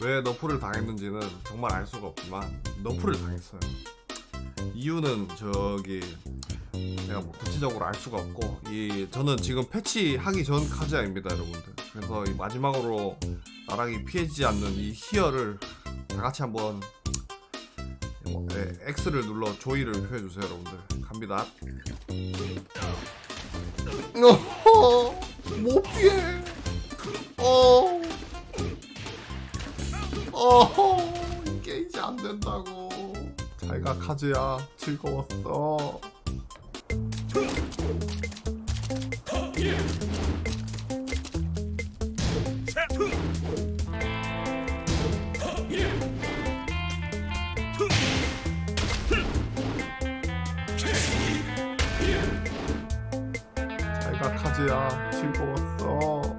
왜 너프를 당했는지는 정말 알 수가 없지만 너프를 당했어요. 이유는 저기 내가 뭐 구체적으로 알 수가 없고 이 저는 지금 패치 하기 전 카즈야입니다 여러분들. 그래서 이 마지막으로 나락이 피해지지 않는 이 희열을 다 같이 한번 뭐, 네, X를 눌러 조이를 표해주세요 여러분들. 갑니다. 어허, 못 피해. 어 어허 이게 이제 안 된다고. 잘가 카즈야 즐거웠어. 잘가 카즈야 즐거웠어